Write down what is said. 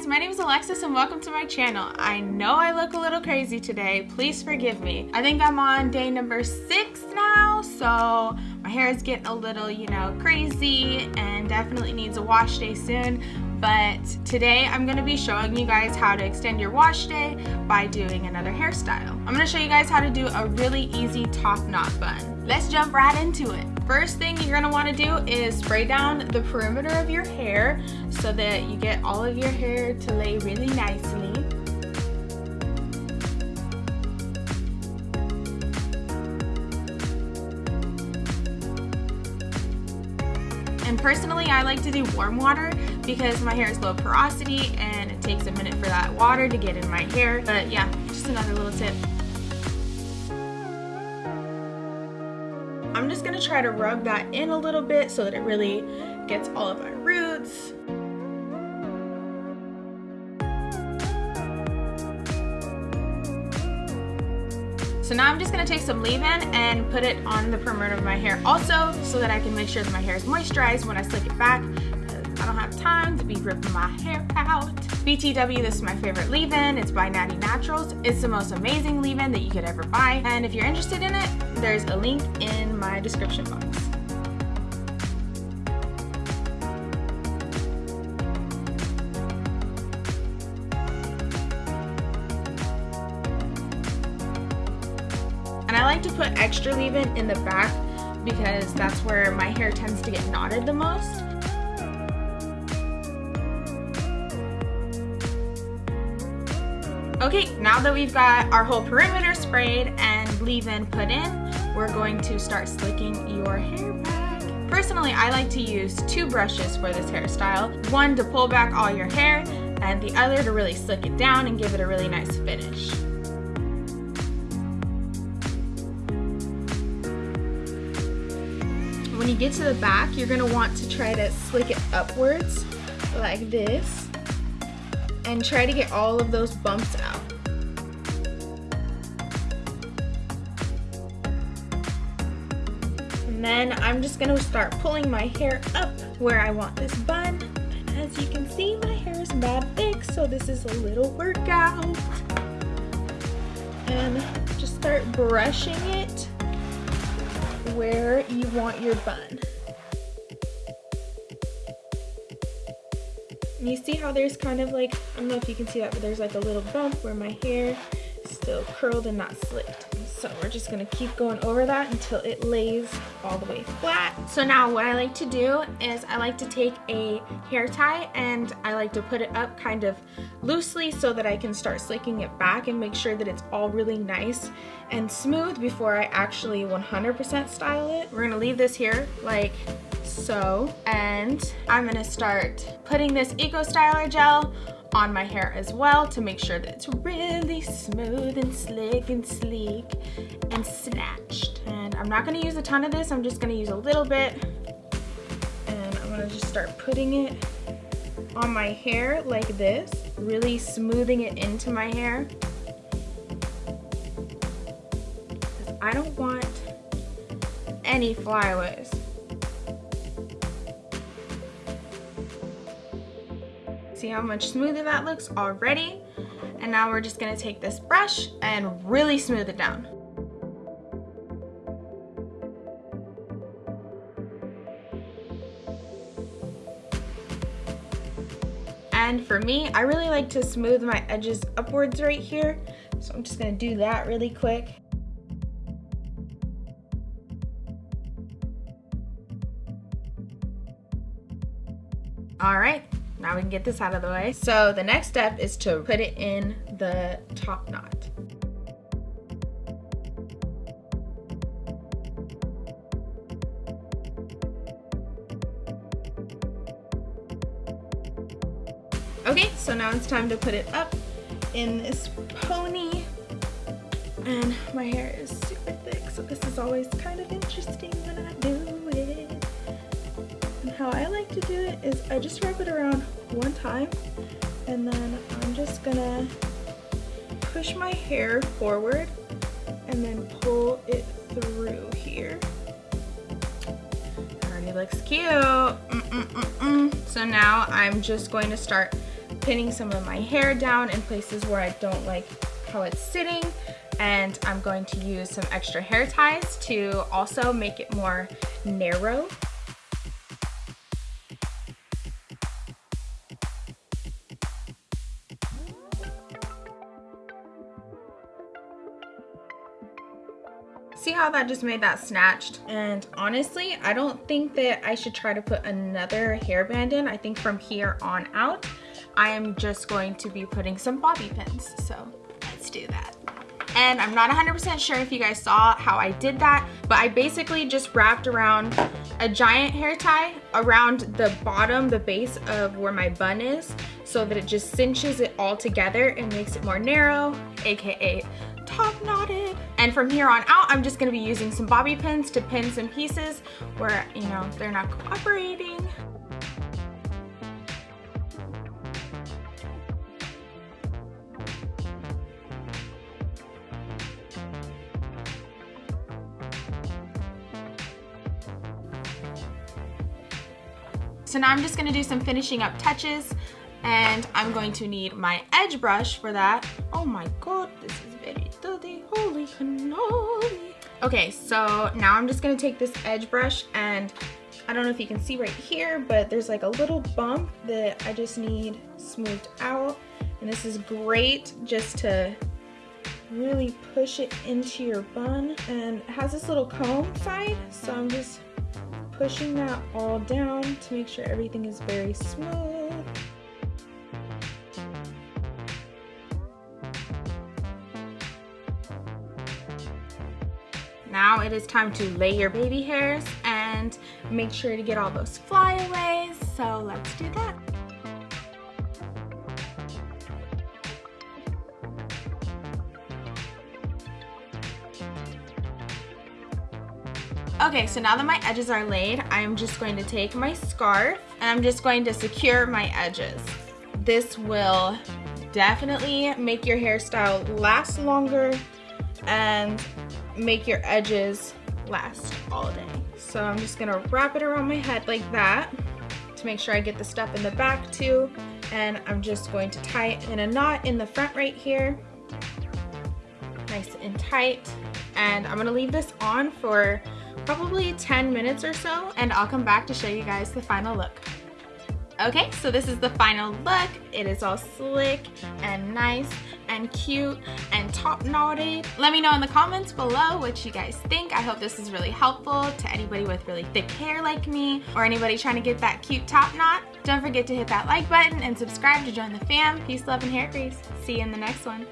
guys, my name is Alexis and welcome to my channel. I know I look a little crazy today, please forgive me. I think I'm on day number six now, so my hair is getting a little, you know, crazy and definitely needs a wash day soon. But today I'm gonna be showing you guys how to extend your wash day by doing another hairstyle. I'm gonna show you guys how to do a really easy top knot bun. Let's jump right into it. First thing you're gonna wanna do is spray down the perimeter of your hair so that you get all of your hair to lay really nicely. And personally, I like to do warm water because my hair is low porosity and it takes a minute for that water to get in my hair. But yeah, just another little tip. I'm just gonna try to rub that in a little bit so that it really gets all of my roots. So now I'm just gonna take some leave-in and put it on the perimeter of my hair also so that I can make sure that my hair is moisturized when I slick it back I time to be ripping my hair out. BTW, this is my favorite leave-in. It's by Natty Naturals. It's the most amazing leave-in that you could ever buy. And if you're interested in it, there's a link in my description box. And I like to put extra leave-in in the back because that's where my hair tends to get knotted the most. Okay, now that we've got our whole perimeter sprayed and leave-in put in, we're going to start slicking your hair back. Personally, I like to use two brushes for this hairstyle. One to pull back all your hair, and the other to really slick it down and give it a really nice finish. When you get to the back, you're gonna want to try to slick it upwards like this and try to get all of those bumps out. And then I'm just gonna start pulling my hair up where I want this bun. As you can see, my hair is that thick, so this is a little workout. And just start brushing it where you want your bun. And you see how there's kind of like, I don't know if you can see that, but there's like a little bump where my hair is still curled and not slicked. So we're just gonna keep going over that until it lays all the way flat. So now what I like to do is I like to take a hair tie and I like to put it up kind of loosely so that I can start slicking it back and make sure that it's all really nice and smooth before I actually 100% style it. We're gonna leave this here like so and I'm gonna start putting this Eco Styler gel on my hair as well to make sure that it's really smooth and slick and sleek and snatched. And I'm not gonna use a ton of this, I'm just gonna use a little bit. And I'm gonna just start putting it on my hair like this, really smoothing it into my hair. I don't want any flyaways. See how much smoother that looks already? And now we're just gonna take this brush and really smooth it down. And for me, I really like to smooth my edges upwards right here. So I'm just gonna do that really quick. All right, now we can get this out of the way. So the next step is to put it in the top knot. Okay, so now it's time to put it up in this pony. And my hair is super thick, so this is always kind of interesting how I like to do it is I just wrap it around one time and then I'm just gonna push my hair forward and then pull it through here. Already looks cute. Mm -mm -mm so now I'm just going to start pinning some of my hair down in places where I don't like how it's sitting and I'm going to use some extra hair ties to also make it more narrow. See how that just made that snatched? And honestly, I don't think that I should try to put another hairband in. I think from here on out, I am just going to be putting some bobby pins. So let's do that. And I'm not 100% sure if you guys saw how I did that, but I basically just wrapped around a giant hair tie around the bottom, the base of where my bun is, so that it just cinches it all together and makes it more narrow, AKA top knotted. And from here on out, I'm just gonna be using some bobby pins to pin some pieces where, you know, they're not cooperating. So now I'm just gonna do some finishing up touches and I'm going to need my edge brush for that. Oh my god, this is holy cannoli. Okay, so now I'm just gonna take this edge brush and I don't know if you can see right here, but there's like a little bump that I just need smoothed out. And this is great just to really push it into your bun. And it has this little comb side, so I'm just pushing that all down to make sure everything is very smooth. It is time to lay your baby hairs and make sure to get all those flyaways. So let's do that. Okay, so now that my edges are laid, I'm just going to take my scarf and I'm just going to secure my edges. This will definitely make your hairstyle last longer and make your edges last all day. So I'm just gonna wrap it around my head like that to make sure I get the stuff in the back too. And I'm just going to tie it in a knot in the front right here. Nice and tight. And I'm gonna leave this on for probably 10 minutes or so and I'll come back to show you guys the final look. Okay, so this is the final look. It is all slick and nice and cute and top knotted. Let me know in the comments below what you guys think. I hope this is really helpful to anybody with really thick hair like me or anybody trying to get that cute top knot. Don't forget to hit that like button and subscribe to join the fam. Peace, love, and hair grease. See you in the next one.